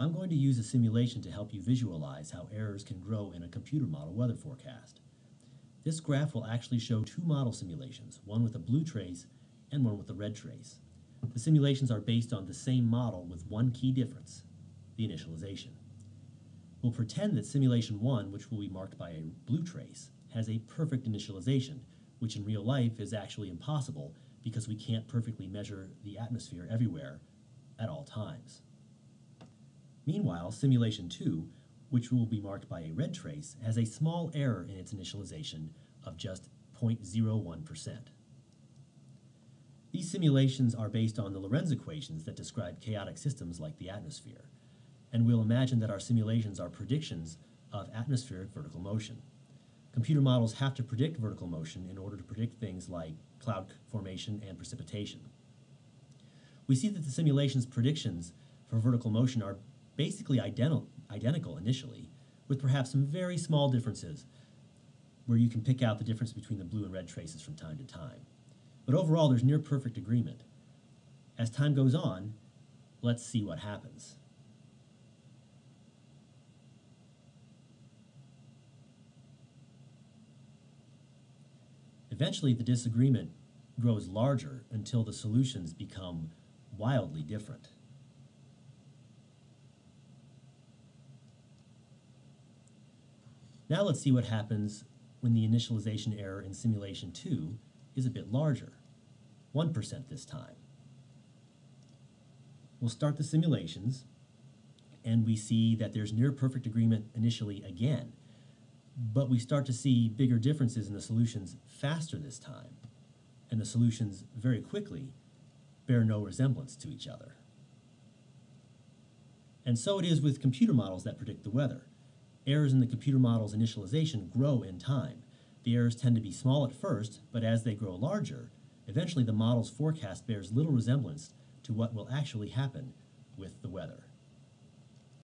I'm going to use a simulation to help you visualize how errors can grow in a computer model weather forecast. This graph will actually show two model simulations, one with a blue trace and one with a red trace. The simulations are based on the same model with one key difference, the initialization. We'll pretend that simulation 1, which will be marked by a blue trace, has a perfect initialization, which in real life is actually impossible because we can't perfectly measure the atmosphere everywhere at all times. Meanwhile, simulation 2, which will be marked by a red trace, has a small error in its initialization of just 0.01%. These simulations are based on the Lorenz equations that describe chaotic systems like the atmosphere, and we'll imagine that our simulations are predictions of atmospheric vertical motion. Computer models have to predict vertical motion in order to predict things like cloud formation and precipitation. We see that the simulation's predictions for vertical motion are basically identi identical initially, with perhaps some very small differences where you can pick out the difference between the blue and red traces from time to time. But overall, there's near perfect agreement. As time goes on, let's see what happens. Eventually, the disagreement grows larger until the solutions become wildly different. Now let's see what happens when the initialization error in simulation 2 is a bit larger, 1% this time. We'll start the simulations, and we see that there's near perfect agreement initially again, but we start to see bigger differences in the solutions faster this time, and the solutions very quickly bear no resemblance to each other. And so it is with computer models that predict the weather. Errors in the computer model's initialization grow in time. The errors tend to be small at first, but as they grow larger, eventually the model's forecast bears little resemblance to what will actually happen with the weather.